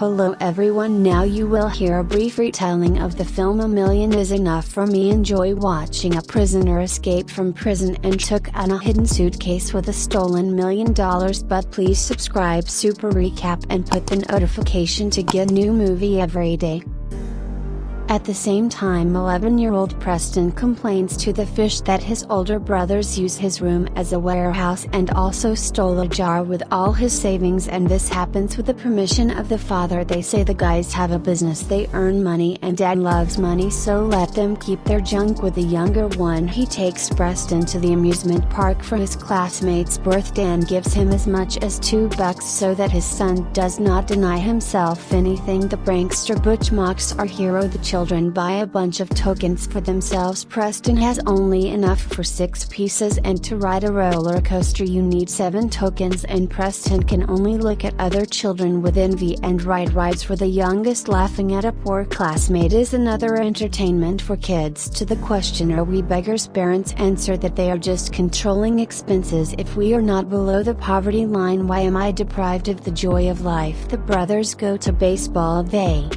Hello everyone now you will hear a brief retelling of the film A Million is Enough for me enjoy watching a prisoner escape from prison and took on a hidden suitcase with a stolen million dollars but please subscribe super recap and put the notification to get new movie every day. At the same time 11-year-old Preston complains to the fish that his older brothers use his room as a warehouse and also stole a jar with all his savings and this happens with the permission of the father. They say the guys have a business. They earn money and dad loves money so let them keep their junk with the younger one. He takes Preston to the amusement park for his classmate's birthday and gives him as much as two bucks so that his son does not deny himself anything. The prankster Butch mocks our hero the children children buy a bunch of tokens for themselves. Preston has only enough for 6 pieces and to ride a roller coaster you need 7 tokens. And Preston can only look at other children with envy and ride rides for the youngest. Laughing at a poor classmate is another entertainment for kids. To the question are we beggars? Parents answer that they are just controlling expenses. If we are not below the poverty line why am I deprived of the joy of life? The brothers go to baseball they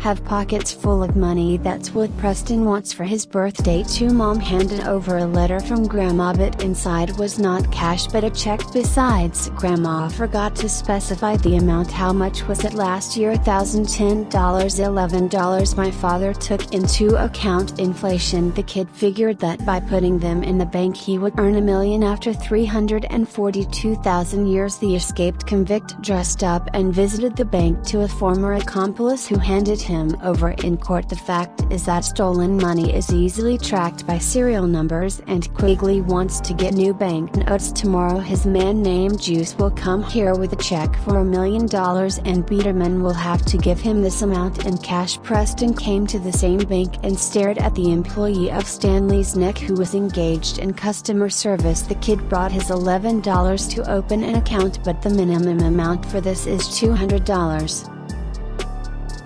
have pockets full of money that's what Preston wants for his birthday too mom handed over a letter from grandma but inside was not cash but a check. Besides grandma forgot to specify the amount. How much was it last year? $1010 $11 my father took into account inflation. The kid figured that by putting them in the bank he would earn a million after 342,000 years. The escaped convict dressed up and visited the bank to a former accomplice who handed him over in court. The fact is that stolen money is easily tracked by serial numbers and Quigley wants to get new banknotes tomorrow. His man named Juice will come here with a check for a million dollars and Biederman will have to give him this amount in cash. Preston came to the same bank and stared at the employee of Stanley's neck who was engaged in customer service. The kid brought his $11 to open an account but the minimum amount for this is $200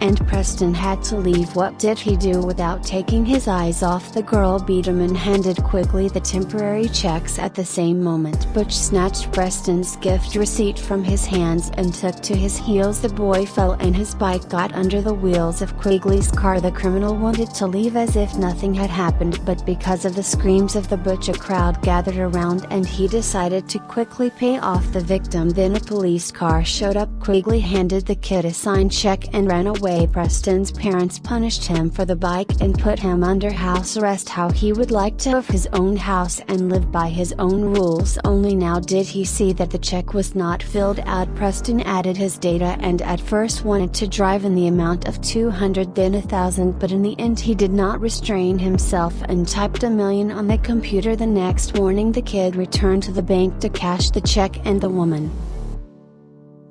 and Preston had to leave. What did he do without taking his eyes off the girl? Biederman handed quickly the temporary checks at the same moment. Butch snatched Preston's gift receipt from his hands and took to his heels. The boy fell and his bike got under the wheels of Quigley's car. The criminal wanted to leave as if nothing had happened but because of the screams of the Butch a crowd gathered around and he decided to quickly pay off the victim. Then a police car showed up Quigley handed the kid a signed check and ran away. Preston's parents punished him for the bike and put him under house arrest. How he would like to have his own house and live by his own rules. Only now did he see that the check was not filled out. Preston added his data and at first wanted to drive in the amount of 200 then a thousand but in the end he did not restrain himself and typed a million on the computer the next morning. The kid returned to the bank to cash the check and the woman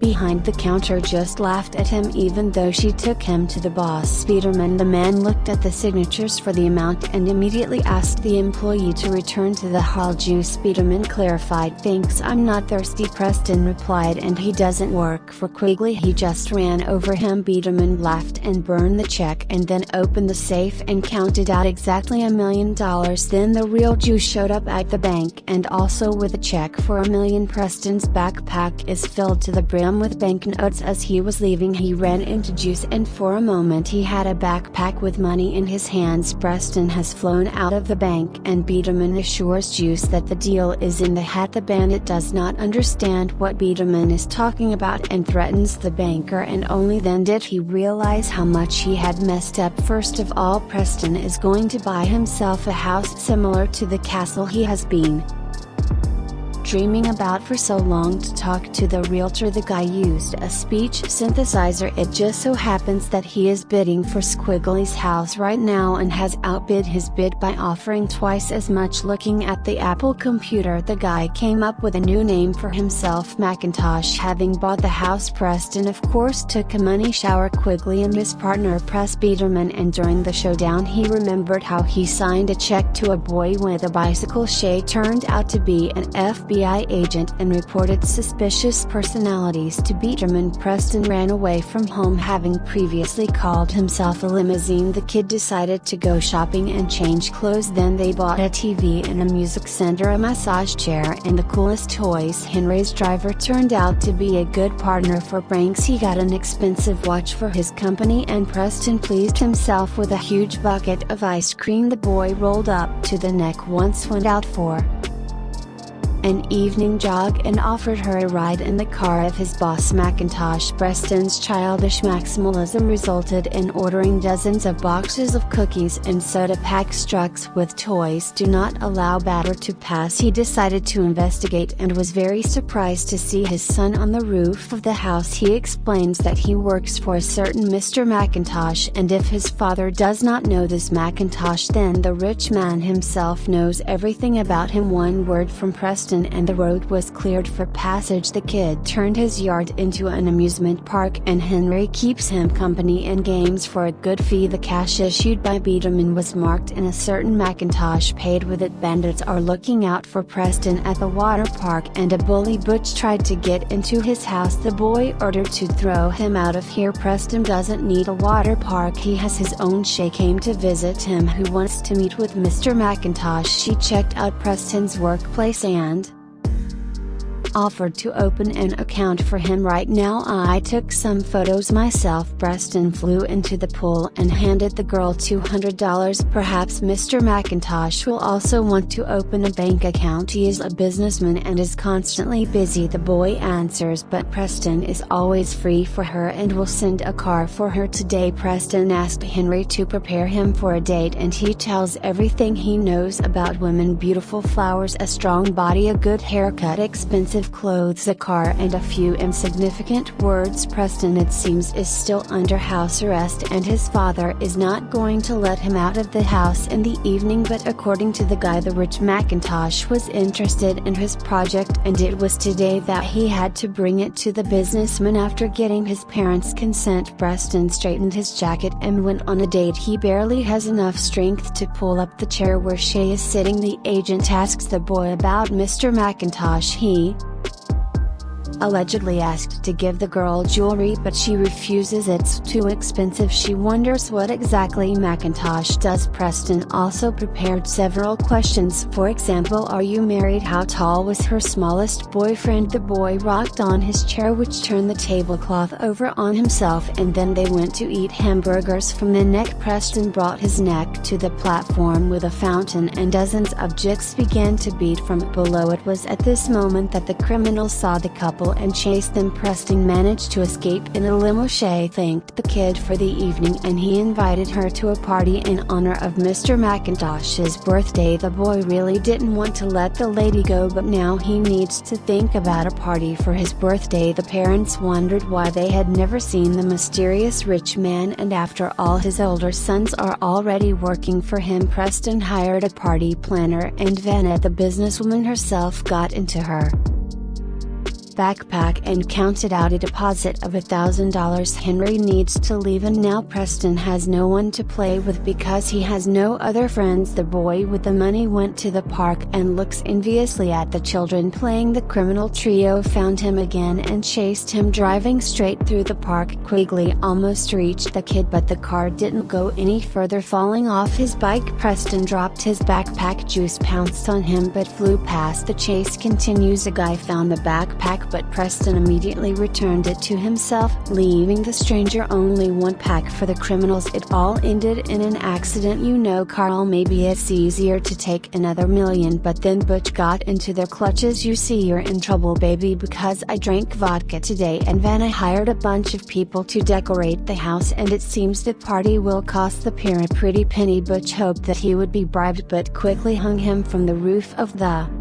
behind the counter just laughed at him even though she took him to the boss. Biederman the man looked at the signatures for the amount and immediately asked the employee to return to the hall. Juice Biederman clarified thanks I'm not thirsty Preston replied and he doesn't work for Quigley he just ran over him. Biederman laughed and burned the check and then opened the safe and counted out exactly a million dollars. Then the real Juice showed up at the bank and also with a check for a million. Preston's backpack is filled to the brim with banknotes as he was leaving he ran into Juice and for a moment he had a backpack with money in his hands Preston has flown out of the bank and Biederman assures Juice that the deal is in the hat. The bandit does not understand what Biederman is talking about and threatens the banker and only then did he realize how much he had messed up. First of all Preston is going to buy himself a house similar to the castle he has been dreaming about for so long to talk to the realtor the guy used a speech synthesizer. It just so happens that he is bidding for Quigley's house right now and has outbid his bid by offering twice as much. Looking at the Apple computer the guy came up with a new name for himself Macintosh having bought the house Preston of course took a money shower. Quigley and his partner Press Biederman and during the showdown he remembered how he signed a check to a boy with a bicycle. Shay turned out to be an FBI FBI agent and reported suspicious personalities to Biederman. Preston ran away from home having previously called himself a limousine. The kid decided to go shopping and change clothes then they bought a TV and a music center a massage chair and the coolest toys Henry's driver turned out to be a good partner for pranks he got an expensive watch for his company and Preston pleased himself with a huge bucket of ice cream the boy rolled up to the neck once went out for an evening jog and offered her a ride in the car of his boss Macintosh. Preston's childish maximalism resulted in ordering dozens of boxes of cookies and soda packs. Trucks with toys do not allow batter to pass. He decided to investigate and was very surprised to see his son on the roof of the house. He explains that he works for a certain Mr. Macintosh and if his father does not know this Macintosh then the rich man himself knows everything about him. One word from Preston and the road was cleared for passage. The kid turned his yard into an amusement park and Henry keeps him company and games for a good fee. The cash issued by Biederman was marked in a certain Macintosh paid with it. Bandits are looking out for Preston at the water park and a bully Butch tried to get into his house. The boy ordered to throw him out of here. Preston doesn't need a water park. He has his own. Shay came to visit him who wants to meet with Mr. Macintosh. She checked out Preston's workplace and offered to open an account for him right now. I took some photos myself Preston flew into the pool and handed the girl $200 perhaps Mr. Macintosh will also want to open a bank account. He is a businessman and is constantly busy. The boy answers but Preston is always free for her and will send a car for her today. Preston asked Henry to prepare him for a date and he tells everything he knows about women. Beautiful flowers a strong body a good haircut expensive clothes a car and a few insignificant words. Preston it seems is still under house arrest and his father is not going to let him out of the house in the evening but according to the guy the rich Macintosh was interested in his project and it was today that he had to bring it to the businessman after getting his parents' consent. Preston straightened his jacket and went on a date. He barely has enough strength to pull up the chair where Shay is sitting. The agent asks the boy about Mr. Macintosh. He, allegedly asked to give the girl jewelry but she refuses. It's too expensive. She wonders what exactly Macintosh does. Preston also prepared several questions. For example are you married? How tall was her smallest boyfriend? The boy rocked on his chair which turned the tablecloth over on himself and then they went to eat hamburgers. From the neck Preston brought his neck to the platform with a fountain and dozens of jigs began to beat from below. It was at this moment that the criminals saw the couple and chased them Preston managed to escape in a limo. Shay thanked the kid for the evening and he invited her to a party in honor of Mr. Macintosh's birthday. The boy really didn't want to let the lady go but now he needs to think about a party for his birthday. The parents wondered why they had never seen the mysterious rich man and after all his older sons are already working for him. Preston hired a party planner and Vanna the businesswoman herself got into her backpack and counted out a deposit of $1,000 Henry needs to leave and now Preston has no one to play with because he has no other friends. The boy with the money went to the park and looks enviously at the children playing. The criminal trio found him again and chased him driving straight through the park. Quigley almost reached the kid but the car didn't go any further falling off his bike. Preston dropped his backpack Juice pounced on him but flew past the chase. Continues a guy found the backpack but Preston immediately returned it to himself, leaving the stranger only one pack for the criminals. It all ended in an accident. You know, Carl, maybe it's easier to take another million, but then Butch got into their clutches. You see, you're in trouble, baby, because I drank vodka today, and Vanna hired a bunch of people to decorate the house, and it seems the party will cost the pair a pretty penny. Butch hoped that he would be bribed, but quickly hung him from the roof of the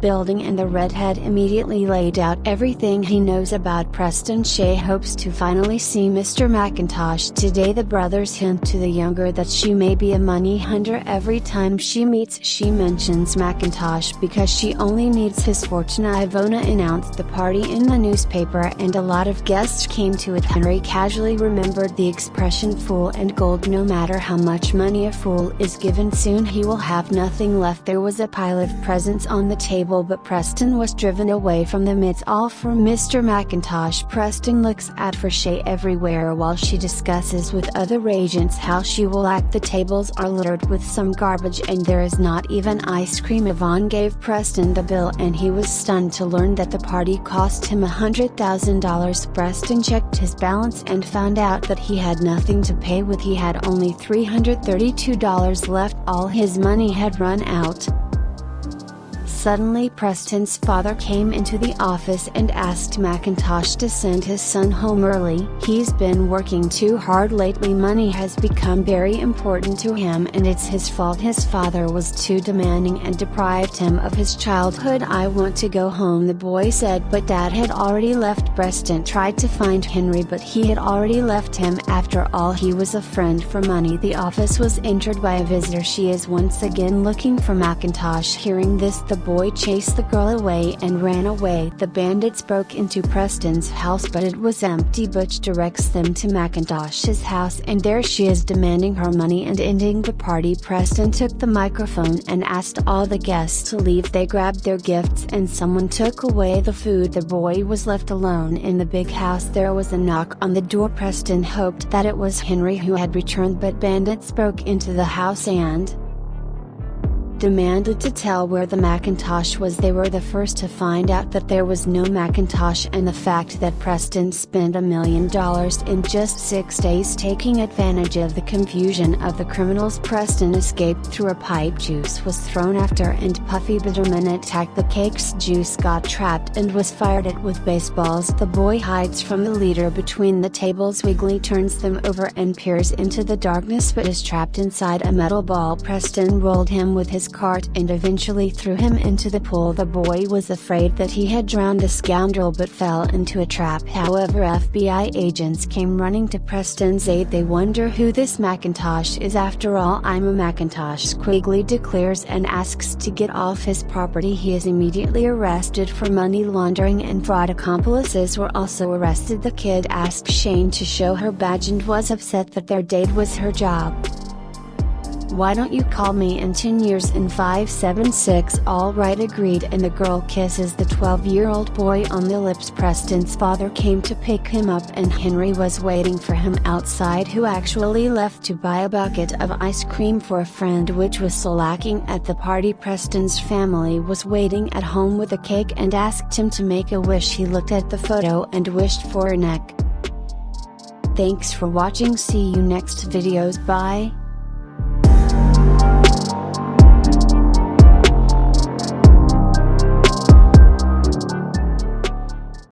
building and the redhead immediately laid out everything he knows about Preston Shay hopes to finally see Mr. Macintosh today. The brothers hint to the younger that she may be a money hunter. Every time she meets she mentions Macintosh because she only needs his fortune. Ivona announced the party in the newspaper and a lot of guests came to it. Henry casually remembered the expression fool and gold no matter how much money a fool is given soon he will have nothing left. There was a pile of presents on the table table but Preston was driven away from them. It's all for Mr. Macintosh Preston looks at for Shay everywhere while she discusses with other agents how she will act. The tables are littered with some garbage and there is not even ice cream. Yvonne gave Preston the bill and he was stunned to learn that the party cost him $100,000 Preston checked his balance and found out that he had nothing to pay with. He had only $332 left. All his money had run out. Suddenly Preston's father came into the office and asked Macintosh to send his son home early. He's been working too hard lately. Money has become very important to him and it's his fault. His father was too demanding and deprived him of his childhood. I want to go home the boy said but dad had already left. Preston tried to find Henry but he had already left him. After all he was a friend for money. The office was entered by a visitor. She is once again looking for Macintosh hearing this the boy chased the girl away and ran away. The bandits broke into Preston's house but it was empty. Butch directs them to Macintosh's house and there she is demanding her money and ending the party. Preston took the microphone and asked all the guests to leave. They grabbed their gifts and someone took away the food. The boy was left alone in the big house. There was a knock on the door. Preston hoped that it was Henry who had returned but bandits broke into the house and, demanded to tell where the Macintosh was. They were the first to find out that there was no Macintosh and the fact that Preston spent a million dollars in just six days taking advantage of the confusion of the criminals. Preston escaped through a pipe Juice was thrown after and Puffy Biederman attacked the cake's. Juice got trapped and was fired at with baseballs. The boy hides from the leader between the tables. Quigley turns them over and peers into the darkness but is trapped inside a metal ball. Preston rolled him with his cart and eventually threw him into the pool. The boy was afraid that he had drowned the scoundrel but fell into a trap. However FBI agents came running to Preston's aid. They wonder who this Macintosh is after all I'm a Macintosh Quigley declares and asks to get off his property. He is immediately arrested for money laundering and fraud. Accomplices were also arrested. The kid asked Shane to show her badge and was upset that their date was her job. Why don't you call me in 10 years in 576 alright agreed. And the girl kisses the 12 year old boy on the lips. Preston's father came to pick him up and Henry was waiting for him outside who actually left to buy a bucket of ice cream for a friend which was so lacking at the party. Preston's family was waiting at home with a cake and asked him to make a wish. He looked at the photo and wished for a neck. Thanks for watching. See you next videos. Bye.